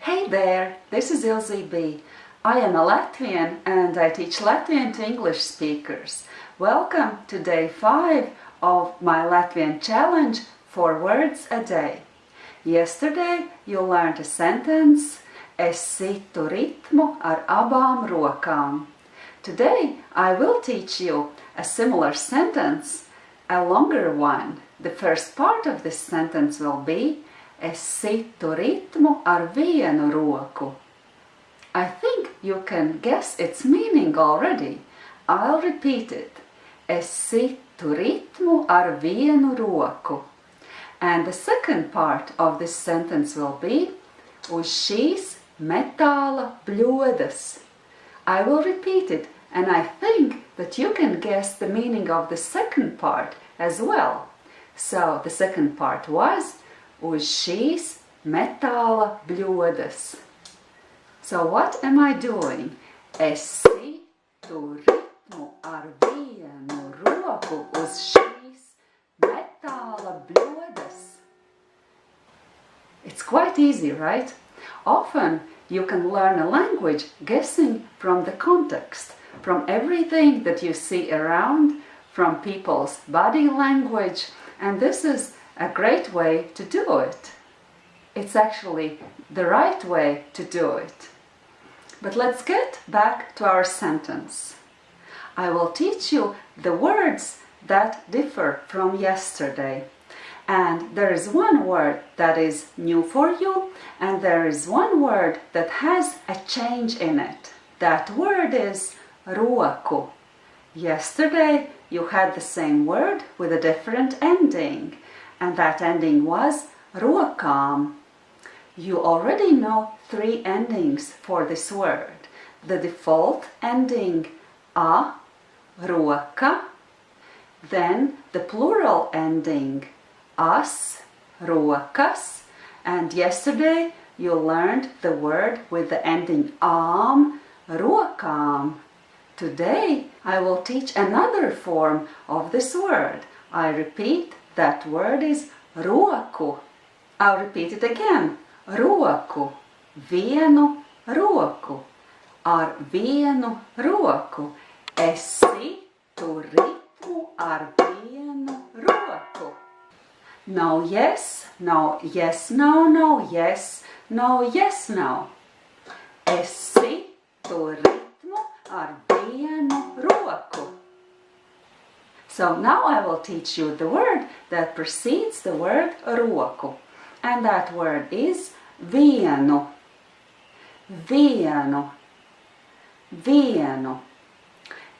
Hey there, this is Ilze B. I am a Latvian and I teach Latvian to English speakers. Welcome to day 5 of my Latvian challenge 4 words a day. Yesterday you learned a sentence Es situ ritmu ar abām rokām. Today I will teach you a similar sentence, a longer one. The first part of this sentence will be Es situ ritmu ar vienu roku. I think you can guess its meaning already. I'll repeat it. Es situ ritmu ar vienu roku. And the second part of this sentence will be Uz šīs metāla bļodas. I will repeat it and I think that you can guess the meaning of the second part as well. So the second part was uz šīs metāla bļodas. So what am I doing? Es situ ritmu ar vienu roku uz šīs metāla bļodas. It's quite easy, right? Often you can learn a language guessing from the context, from everything that you see around, from people's body language, and this is a great way to do it. It's actually the right way to do it. But let's get back to our sentence. I will teach you the words that differ from yesterday. And there is one word that is new for you, and there is one word that has a change in it. That word is roku. Yesterday you had the same word with a different ending and that ending was rokām. You already know three endings for this word. The default ending a, roka, then the plural ending as, rokas, and yesterday you learned the word with the ending am, rokām. Today I will teach another form of this word. I repeat, that word is roku. I'll repeat it again. Roku. Vienu roku. Ar vienu roku. Esi tu ritmu ar vienu roku. No yes, no yes, no, no yes, no yes, no. Esi tu ritmu ar vienu roku. So now I will teach you the word that precedes the word roku. And that word is vienu. Vienu. Vienu.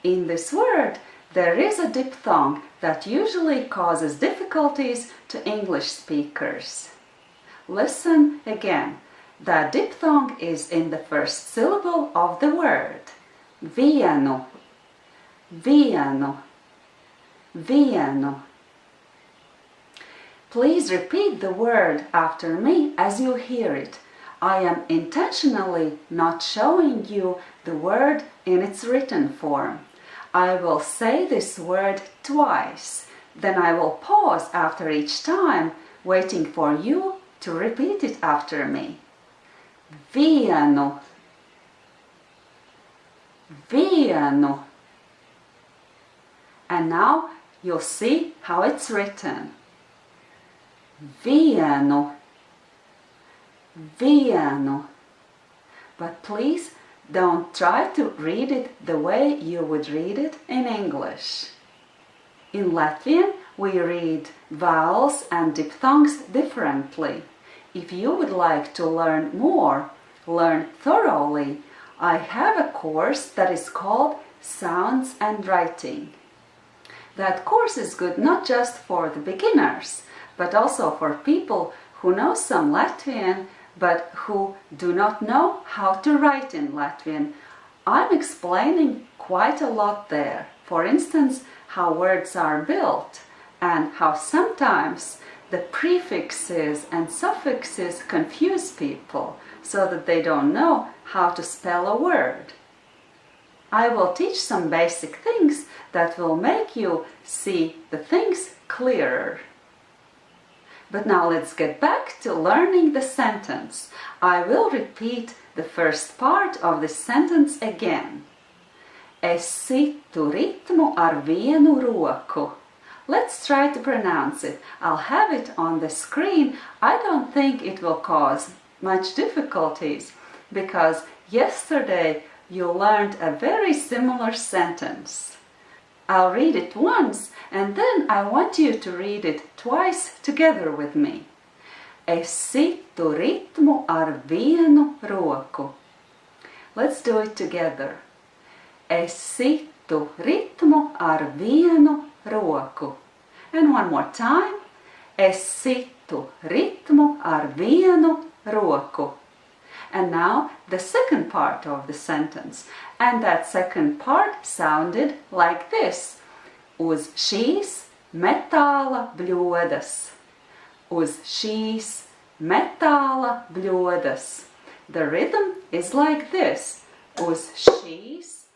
In this word, there is a diphthong that usually causes difficulties to English speakers. Listen again. The diphthong is in the first syllable of the word. Vienu. Vienu vienu. Please repeat the word after me as you hear it. I am intentionally not showing you the word in its written form. I will say this word twice, then I will pause after each time, waiting for you to repeat it after me. Vienu, vienu. And now you'll see how it's written. Vienu, vienu. But please don't try to read it the way you would read it in English. In Latvian, we read vowels and diphthongs differently. If you would like to learn more, learn thoroughly, I have a course that is called Sounds and Writing. That course is good not just for the beginners, but also for people who know some Latvian but who do not know how to write in Latvian. I'm explaining quite a lot there. For instance, how words are built and how sometimes the prefixes and suffixes confuse people so that they don't know how to spell a word. I will teach some basic things that will make you see the things clearer. But now let's get back to learning the sentence. I will repeat the first part of the sentence again. Es situ ritmu ar vienu roku. Let's try to pronounce it. I'll have it on the screen. I don't think it will cause much difficulties because yesterday you learned a very similar sentence. I'll read it once and then I want you to read it twice together with me. Es situ ritmu ar vienu roku. Let's do it together. Es situ ritmu ar vienu roku. And one more time. Es situ ritmu ar vienu roku. And now the second part of the sentence. And that second part sounded like this. Uz šīs metāla bļodas. Uz šīs metāla bļodas. The rhythm is like this. Uz šīs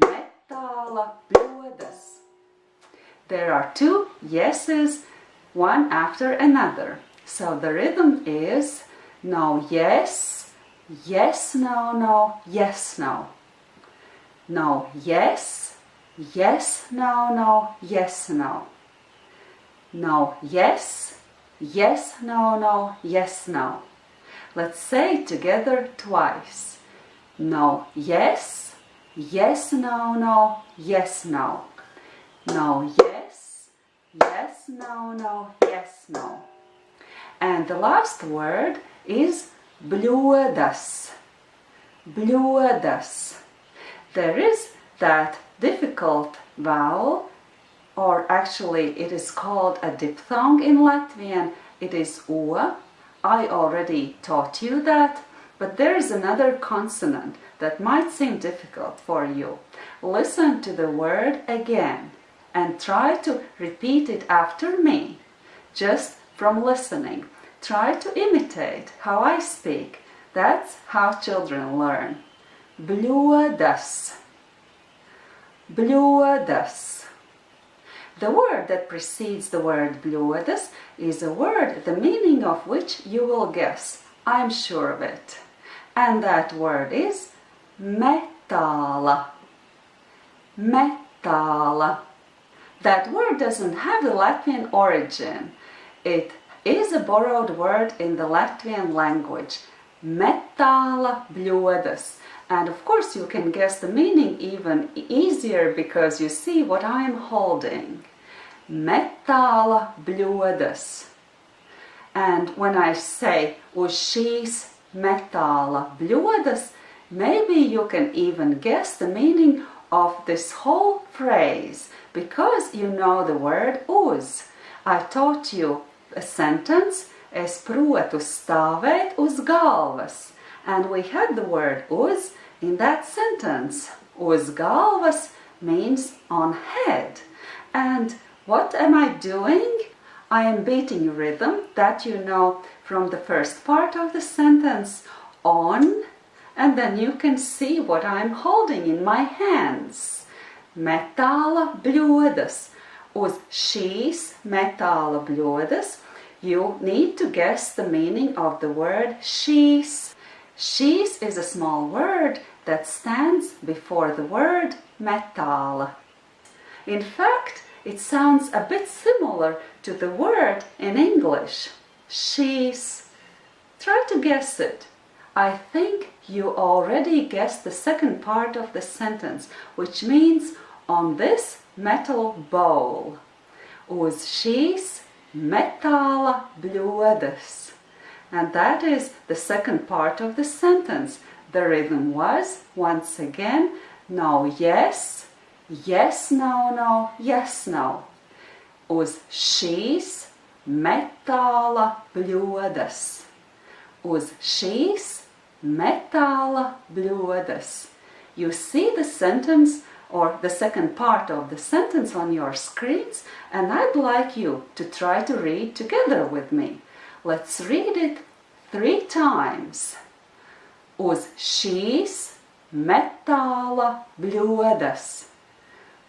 metāla bļodas. There are two yeses, one after another. So the rhythm is no yes, yes, no, no, yes, no. No yes, yes, no, no, yes, no. No yes, yes, no, no, yes, no. Let's say it together twice. No yes, yes, no, no, yes, no. No yes, yes, no, no, yes, no. And the last word is bļodas. Bļodas. There is that difficult vowel, or actually it is called a diphthong in Latvian. It is o. I already taught you that, but there is another consonant that might seem difficult for you. Listen to the word again and try to repeat it after me, just from listening. Try to imitate how I speak. That's how children learn. Bļodas. Bļodas. The word that precedes the word bļodas is a word the meaning of which you will guess. I'm sure of it. And that word is metāla. Metāla. That word doesn't have a Latvian origin. It is a borrowed word in the Latvian language, metāla bļodas. And of course you can guess the meaning even easier because you see what I'm holding. Metāla bļodas. And when I say oh, uz šīs metāla bļodas, maybe you can even guess the meaning of this whole phrase because you know the word uz. I taught you sentence, es protu stāvēt uz galvas. And we had the word uz in that sentence. Uz galvas means on head. And what am I doing? I am beating rhythm that you know from the first part of the sentence on and then you can see what I'm holding in my hands. Metāla bļodas. Uz šīs metāla bļodas you need to guess the meaning of the word šīs. Šīs is a small word that stands before the word metal. In fact, it sounds a bit similar to the word in English, she's. Try to guess it. I think you already guessed the second part of the sentence, which means on this metal bowl. Uz šīs metāla bļodas. And that is the second part of the sentence. The rhythm was, once again, no yes, yes, no, no, yes, no. Uz šīs metāla bļodas. Uz šīs metāla bļodas. You see the sentence or the second part of the sentence on your screens and I'd like you to try to read together with me. Let's read it three times. Uz šīs metāla bļodas.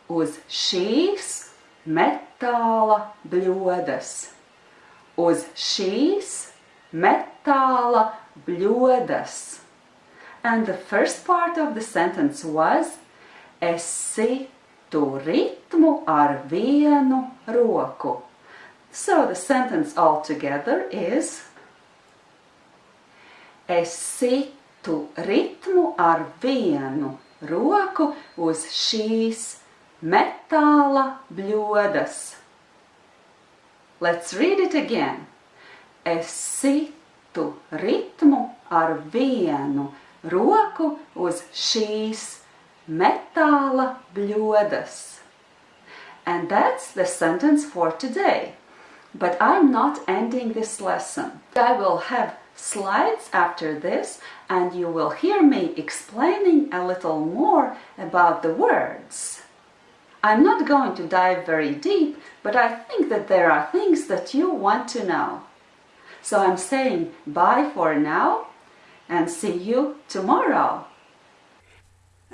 Uz šīs metāla bļodas. uz šīs metāla bļodas. And the first part of the sentence was Es situ ritmu ar vienu roku. So the sentence altogether is Es situ ritmu ar vienu roku uz šīs metāla bļodas. Let's read it again. Es situ ritmu ar vienu roku uz šīs metāla bļodas. And that's the sentence for today. But I'm not ending this lesson. I will have slides after this and you will hear me explaining a little more about the words. I'm not going to dive very deep, but I think that there are things that you want to know. So I'm saying bye for now and see you tomorrow.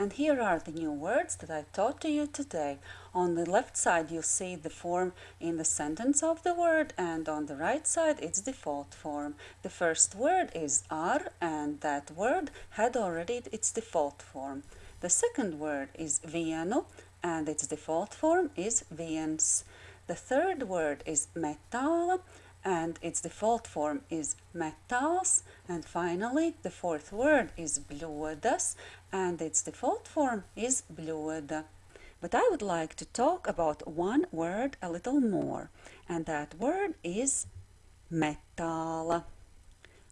And here are the new words that I taught to you today. On the left side you see the form in the sentence of the word and on the right side its default form. The first word is ar and that word had already its default form. The second word is vienu and its default form is viens. The third word is metāla and its default form is metāls and finally the fourth word is bļodas and its default form is bļoda. But I would like to talk about one word a little more and that word is metāla.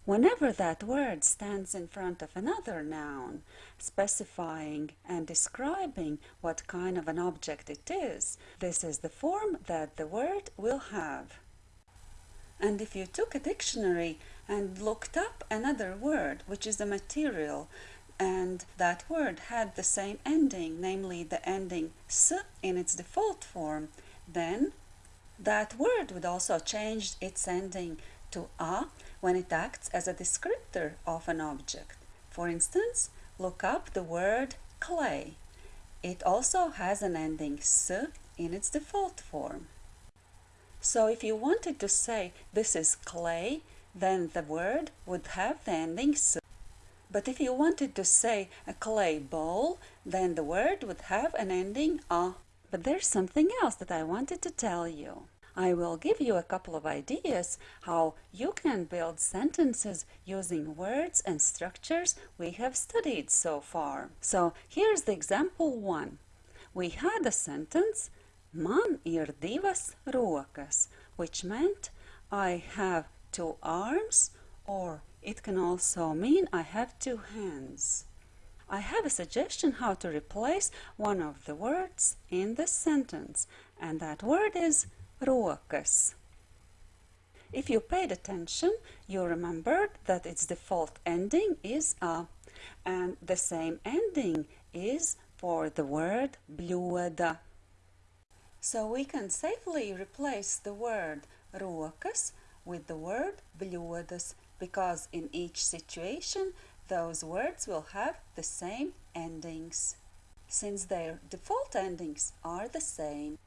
Whenever that word stands in front of another noun, specifying and describing what kind of an object it is, this is the form that the word will have. And if you took a dictionary and looked up another word, which is a material, and that word had the same ending, namely the ending s in its default form, then that word would also change its ending to a when it acts as a descriptor of an object. For instance, look up the word clay. It also has an ending s in its default form. So if you wanted to say this is clay, then the word would have the ending s. But if you wanted to say a clay bowl, then the word would have an ending a. But there's something else that I wanted to tell you. I will give you a couple of ideas how you can build sentences using words and structures we have studied so far. So here's the example one. We had a sentence, man ir divas rokas, which meant I have two arms or it can also mean I have two hands. I have a suggestion how to replace one of the words in the sentence and that word is rokas. If you paid attention, you remembered that its default ending is a, and the same ending is for the word bļoda. So we can safely replace the word rokas with the word bļodas because in each situation those words will have the same endings, since their default endings are the same.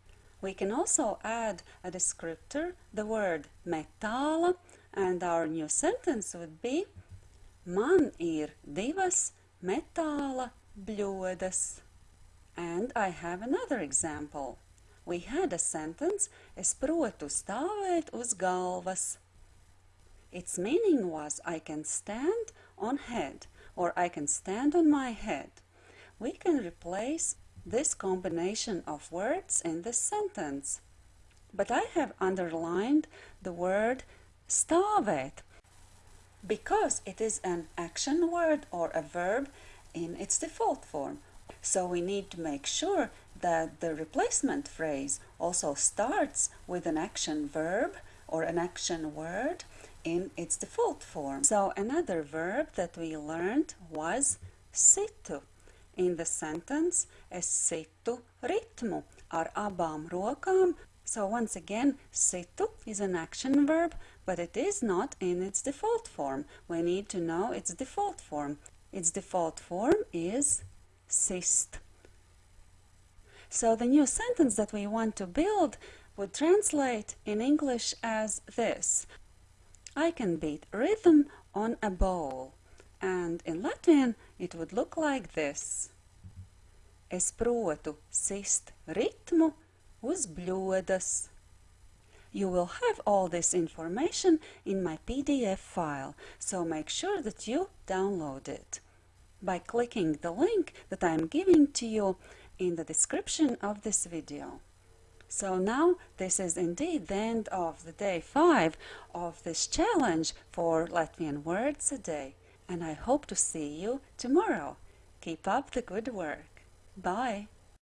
We can also add a descriptor, the word metāla, and our new sentence would be Man ir divas metāla bļodas. And I have another example. We had a sentence, es protu stāvēt uz galvas. Its meaning was I can stand on head or I can stand on my head. We can replace this combination of words in the sentence. But I have underlined the word stāvēt because it is an action word or a verb in its default form. So we need to make sure that the replacement phrase also starts with an action verb or an action word in its default form. So another verb that we learned was situ in the sentence es situ ritmu ar abām rokām. So once again, situ is an action verb, but it is not in its default form. We need to know its default form. Its default form is sist. So the new sentence that we want to build would translate in English as this. I can beat rhythm on a bowl. And in Latvian it would look like this. Es protu sist ritmu uz bļodas. You will have all this information in my PDF file, so make sure that you download it by clicking the link that I am giving to you in the description of this video. So now this is indeed the end of the day 5 of this challenge four Latvian words a day and I hope to see you tomorrow. Keep up the good work. Bye.